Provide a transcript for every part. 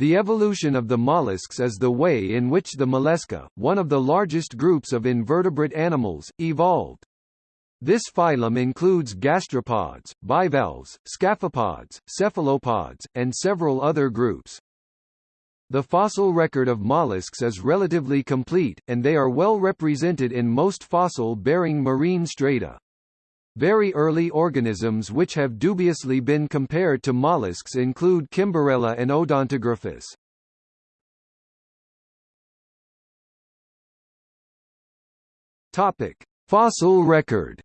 The evolution of the mollusks is the way in which the mollusca, one of the largest groups of invertebrate animals, evolved. This phylum includes gastropods, bivalves, scaphopods, cephalopods, and several other groups. The fossil record of mollusks is relatively complete, and they are well represented in most fossil-bearing marine strata. Very early organisms which have dubiously been compared to mollusks include Kimberella and Odontogriphus. Topic: Fossil record.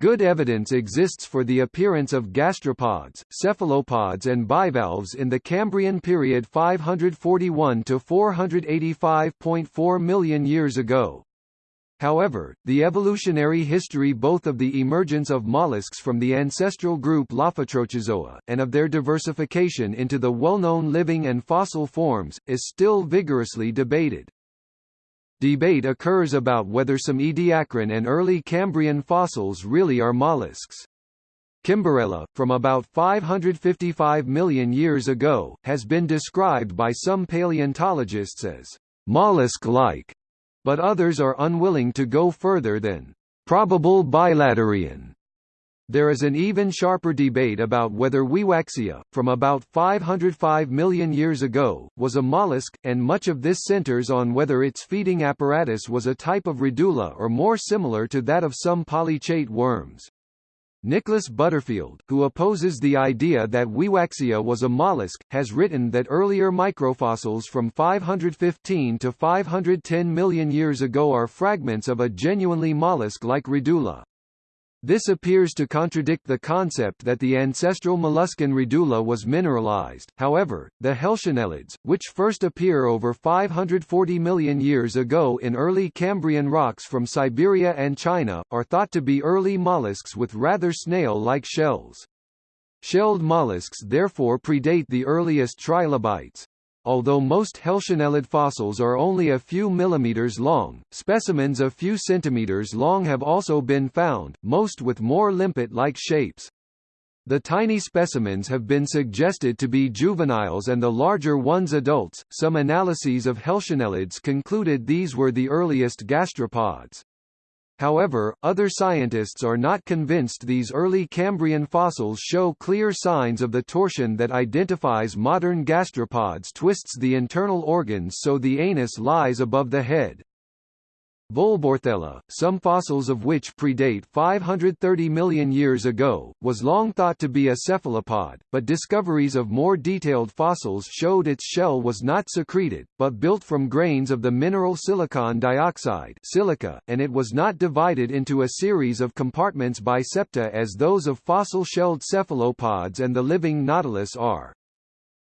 Good evidence exists for the appearance of gastropods, cephalopods and bivalves in the Cambrian period 541 to 485.4 million years ago. However, the evolutionary history both of the emergence of mollusks from the ancestral group Lophotrochozoa, and of their diversification into the well-known living and fossil forms, is still vigorously debated. Debate occurs about whether some Ediacaran and early Cambrian fossils really are mollusks. Kimberella, from about 555 million years ago, has been described by some paleontologists as mollusk-like, but others are unwilling to go further than probable bilaterian. There is an even sharper debate about whether Wiwaxia, from about 505 million years ago, was a mollusk, and much of this centers on whether its feeding apparatus was a type of radula or more similar to that of some polychaete worms. Nicholas Butterfield, who opposes the idea that Wiwaxia was a mollusk, has written that earlier microfossils from 515 to 510 million years ago are fragments of a genuinely mollusk-like radula. This appears to contradict the concept that the ancestral molluscan radula was mineralized. However, the Helcionellids, which first appear over 540 million years ago in early Cambrian rocks from Siberia and China, are thought to be early mollusks with rather snail-like shells. Shelled mollusks therefore predate the earliest trilobites. Although most Helcionellid fossils are only a few millimeters long, specimens a few centimeters long have also been found, most with more limpet-like shapes. The tiny specimens have been suggested to be juveniles and the larger ones adults. Some analyses of Helcionellids concluded these were the earliest gastropods. However, other scientists are not convinced these early Cambrian fossils show clear signs of the torsion that identifies modern gastropods twists the internal organs so the anus lies above the head. Volborthella, some fossils of which predate 530 million years ago, was long thought to be a cephalopod, but discoveries of more detailed fossils showed its shell was not secreted, but built from grains of the mineral silicon dioxide silica, and it was not divided into a series of compartments by septa as those of fossil-shelled cephalopods and the living nautilus are.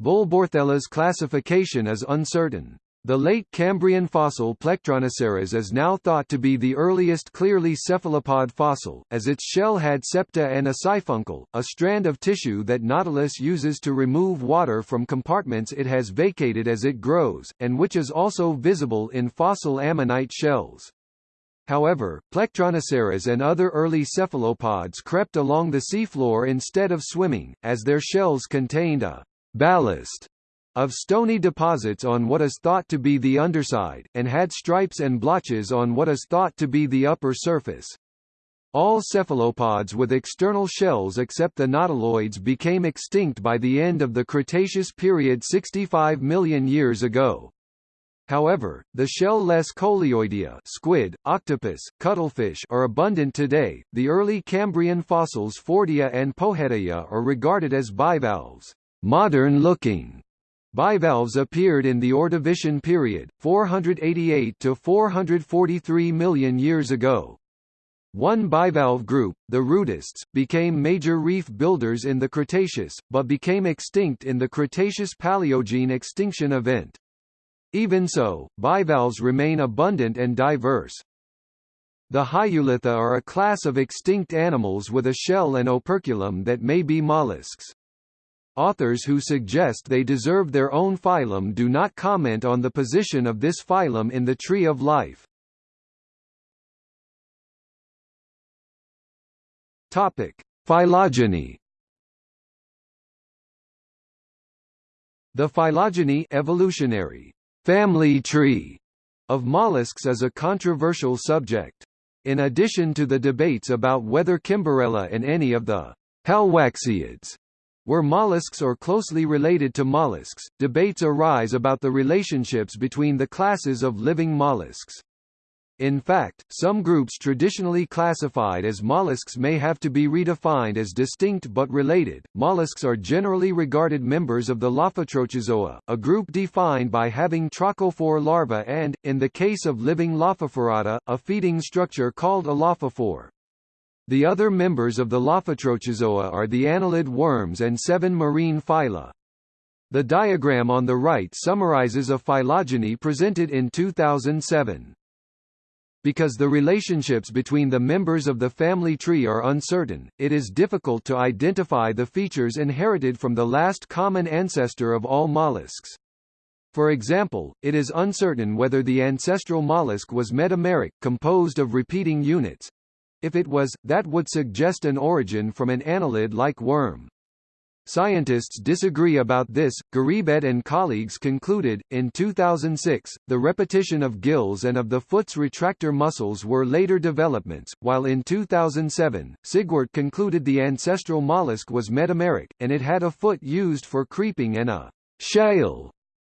Volborthella's classification is uncertain. The late Cambrian fossil Plectronoceras is now thought to be the earliest clearly cephalopod fossil, as its shell had septa and a siphuncle, a strand of tissue that Nautilus uses to remove water from compartments it has vacated as it grows, and which is also visible in fossil ammonite shells. However, Plectronoceras and other early cephalopods crept along the seafloor instead of swimming, as their shells contained a ballast of stony deposits on what is thought to be the underside, and had stripes and blotches on what is thought to be the upper surface. All cephalopods with external shells except the nautiloids became extinct by the end of the Cretaceous period 65 million years ago. However, the shell-less coleoidea squid, octopus, cuttlefish are abundant today. The early Cambrian fossils Fordilla and Pojetaia are regarded as bivalves, modern-looking Bivalves appeared in the Ordovician period, 488 to 443 million years ago. One bivalve group, the rudists, became major reef builders in the Cretaceous, but became extinct in the Cretaceous-Paleogene extinction event. Even so, bivalves remain abundant and diverse. The Hyolitha are a class of extinct animals with a shell and operculum that may be mollusks. Authors who suggest they deserve their own phylum do not comment on the position of this phylum in the tree of life. Topic: Phylogeny The phylogeny evolutionary family tree of mollusks is a controversial subject. In addition to the debates about whether Kimberella and any of the halwaxiids were mollusks or closely related to mollusks, debates arise about the relationships between the classes of living mollusks. In fact, some groups traditionally classified as mollusks may have to be redefined as distinct but related. Mollusks are generally regarded members of the Lophotrochozoa, a group defined by having trochophore larvae and, in the case of living Lophophorata, a feeding structure called a lophophore. The other members of the Lophotrochozoa are the annelid worms and seven marine phyla. The diagram on the right summarizes a phylogeny presented in 2007 because the relationships between the members of the family tree are uncertain, it is difficult to identify the features inherited from the last common ancestor of all mollusks. For example, it is uncertain whether the ancestral mollusk was metameric, composed of repeating units. If it was, that would suggest an origin from an annelid-like worm. Scientists disagree about this. Giribet and colleagues concluded, in 2006, the repetition of gills and of the foot's retractor muscles were later developments, while in 2007, Sigwart concluded the ancestral mollusk was metameric, and it had a foot used for creeping and a shale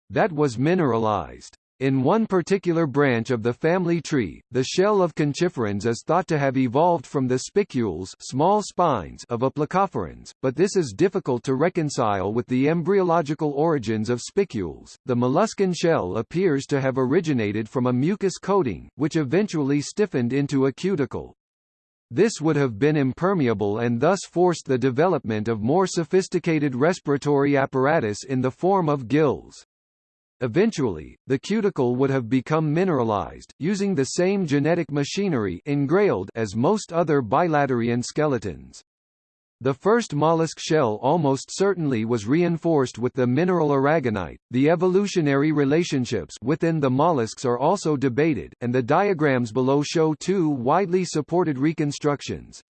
that was mineralized. In one particular branch of the family tree, the shell of conchiferans is thought to have evolved from the spicules small spines of aplacophorans, but this is difficult to reconcile with the embryological origins of spicules. The molluscan shell appears to have originated from a mucus coating, which eventually stiffened into a cuticle. This would have been impermeable and thus forced the development of more sophisticated respiratory apparatus in the form of gills. Eventually, the cuticle would have become mineralized, using the same genetic machinery as most other bilaterian skeletons. The first mollusk shell almost certainly was reinforced with the mineral aragonite. The evolutionary relationships within the mollusks are also debated, and the diagrams below show two widely supported reconstructions.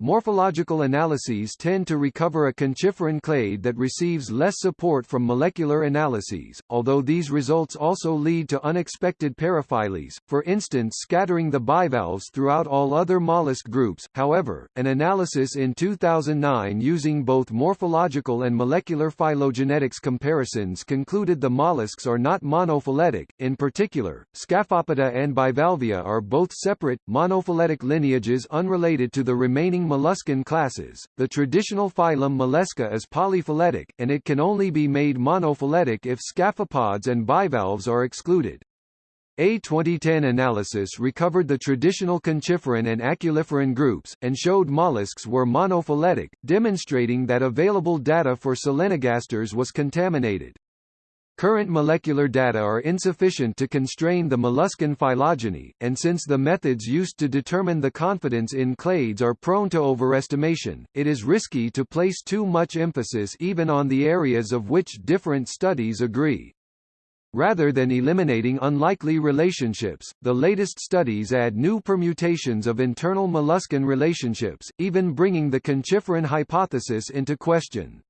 Morphological analyses tend to recover a conchiferan clade that receives less support from molecular analyses, although these results also lead to unexpected paraphylies, for instance scattering the bivalves throughout all other mollusk groups. However, an analysis in 2009 using both morphological and molecular phylogenetics comparisons concluded the mollusks are not monophyletic. In particular, Scaphopoda and Bivalvia are both separate, monophyletic lineages unrelated to the remaining molluscan classes. The traditional phylum Mollusca is polyphyletic, and it can only be made monophyletic if scaphopods and bivalves are excluded. A 2010 analysis recovered the traditional conchiferan and aculiferan groups, and showed mollusks were monophyletic, demonstrating that available data for solenogasters was contaminated. Current molecular data are insufficient to constrain the molluscan phylogeny, and since the methods used to determine the confidence in clades are prone to overestimation, it is risky to place too much emphasis even on the areas of which different studies agree. Rather than eliminating unlikely relationships, the latest studies add new permutations of internal molluscan relationships, even bringing the conchiferan hypothesis into question.